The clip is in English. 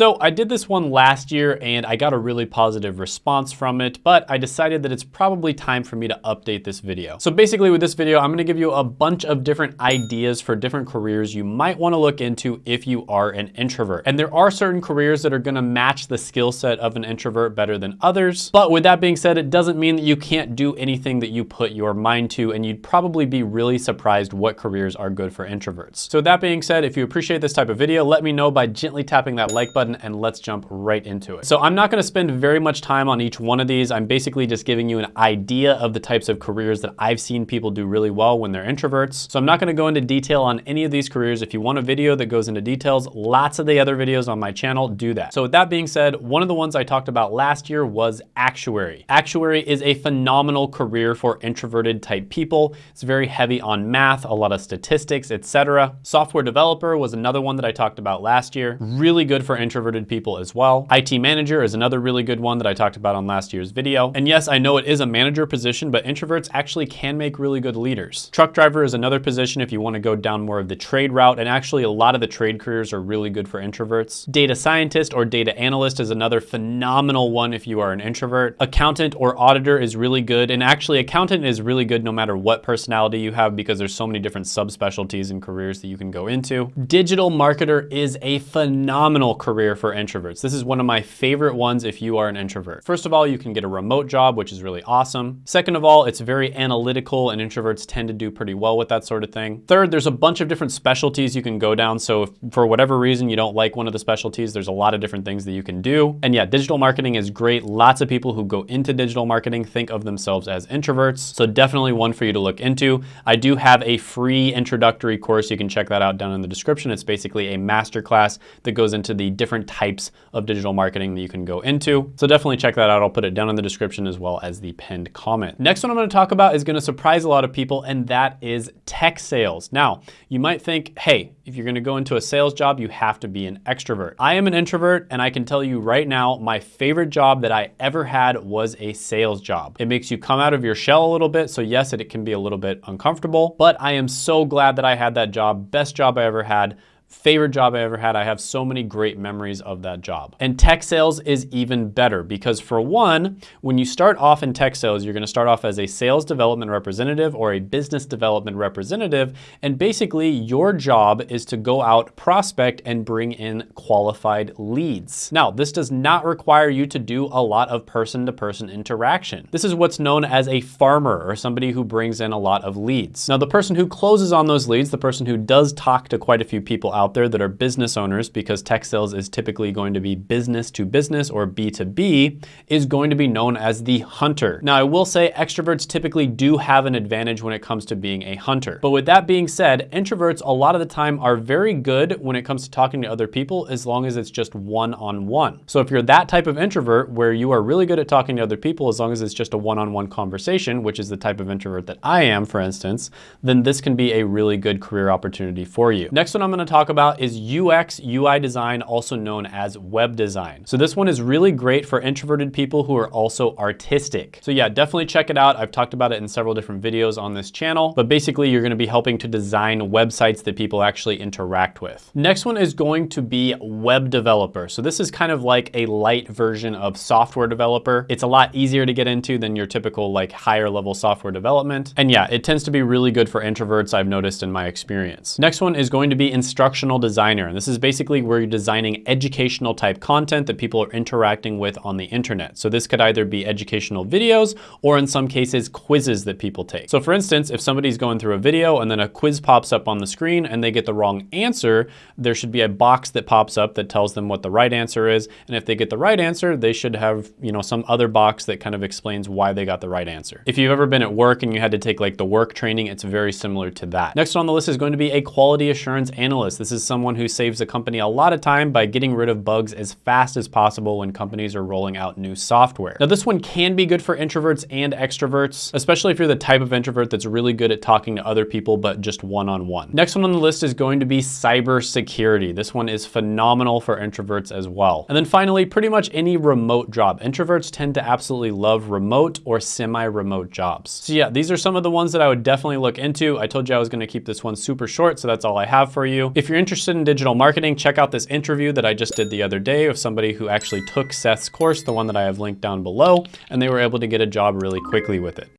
So I did this one last year and I got a really positive response from it, but I decided that it's probably time for me to update this video. So basically with this video, I'm gonna give you a bunch of different ideas for different careers you might wanna look into if you are an introvert. And there are certain careers that are gonna match the skill set of an introvert better than others. But with that being said, it doesn't mean that you can't do anything that you put your mind to and you'd probably be really surprised what careers are good for introverts. So that being said, if you appreciate this type of video, let me know by gently tapping that like button and let's jump right into it. So I'm not gonna spend very much time on each one of these. I'm basically just giving you an idea of the types of careers that I've seen people do really well when they're introverts. So I'm not gonna go into detail on any of these careers. If you want a video that goes into details, lots of the other videos on my channel do that. So with that being said, one of the ones I talked about last year was actuary. Actuary is a phenomenal career for introverted type people. It's very heavy on math, a lot of statistics, etc. Software developer was another one that I talked about last year. Really good for introverted people as well. IT manager is another really good one that I talked about on last year's video. And yes, I know it is a manager position, but introverts actually can make really good leaders. Truck driver is another position if you want to go down more of the trade route. And actually a lot of the trade careers are really good for introverts. Data scientist or data analyst is another phenomenal one if you are an introvert. Accountant or auditor is really good. And actually accountant is really good no matter what personality you have because there's so many different subspecialties and careers that you can go into. Digital marketer is a phenomenal career for introverts. This is one of my favorite ones if you are an introvert. First of all, you can get a remote job, which is really awesome. Second of all, it's very analytical and introverts tend to do pretty well with that sort of thing. Third, there's a bunch of different specialties you can go down. So if for whatever reason you don't like one of the specialties, there's a lot of different things that you can do. And yeah, digital marketing is great. Lots of people who go into digital marketing think of themselves as introverts. So definitely one for you to look into. I do have a free introductory course. You can check that out down in the description. It's basically a masterclass that goes into the different types of digital marketing that you can go into. So definitely check that out. I'll put it down in the description as well as the pinned comment. Next one I'm gonna talk about is gonna surprise a lot of people and that is tech sales. Now, you might think, hey, if you're gonna go into a sales job, you have to be an extrovert. I am an introvert and I can tell you right now, my favorite job that I ever had was a sales job. It makes you come out of your shell a little bit. So yes, it, it can be a little bit uncomfortable, but I am so glad that I had that job. Best job I ever had favorite job I ever had. I have so many great memories of that job. And tech sales is even better because for one, when you start off in tech sales, you're gonna start off as a sales development representative or a business development representative. And basically your job is to go out, prospect and bring in qualified leads. Now, this does not require you to do a lot of person-to-person -person interaction. This is what's known as a farmer or somebody who brings in a lot of leads. Now, the person who closes on those leads, the person who does talk to quite a few people out there that are business owners because tech sales is typically going to be business to business or B2B is going to be known as the hunter. Now I will say extroverts typically do have an advantage when it comes to being a hunter. But with that being said, introverts a lot of the time are very good when it comes to talking to other people as long as it's just one-on-one. -on -one. So if you're that type of introvert where you are really good at talking to other people as long as it's just a one-on-one -on -one conversation, which is the type of introvert that I am, for instance, then this can be a really good career opportunity for you. Next one I'm gonna talk about is UX UI design, also known as web design. So this one is really great for introverted people who are also artistic. So yeah, definitely check it out. I've talked about it in several different videos on this channel, but basically you're gonna be helping to design websites that people actually interact with. Next one is going to be web developer. So this is kind of like a light version of software developer. It's a lot easier to get into than your typical like higher level software development. And yeah, it tends to be really good for introverts I've noticed in my experience. Next one is going to be instruction instructional designer. And this is basically where you're designing educational type content that people are interacting with on the internet. So this could either be educational videos or in some cases quizzes that people take. So for instance, if somebody's going through a video and then a quiz pops up on the screen and they get the wrong answer, there should be a box that pops up that tells them what the right answer is. And if they get the right answer, they should have, you know, some other box that kind of explains why they got the right answer. If you've ever been at work and you had to take like the work training, it's very similar to that. Next on the list is going to be a quality assurance analyst. This this is someone who saves a company a lot of time by getting rid of bugs as fast as possible when companies are rolling out new software. Now this one can be good for introverts and extroverts, especially if you're the type of introvert that's really good at talking to other people, but just one-on-one. -on -one. Next one on the list is going to be cybersecurity. This one is phenomenal for introverts as well. And then finally, pretty much any remote job. Introverts tend to absolutely love remote or semi-remote jobs. So yeah, these are some of the ones that I would definitely look into. I told you I was gonna keep this one super short, so that's all I have for you. If you're interested in digital marketing, check out this interview that I just did the other day of somebody who actually took Seth's course, the one that I have linked down below, and they were able to get a job really quickly with it.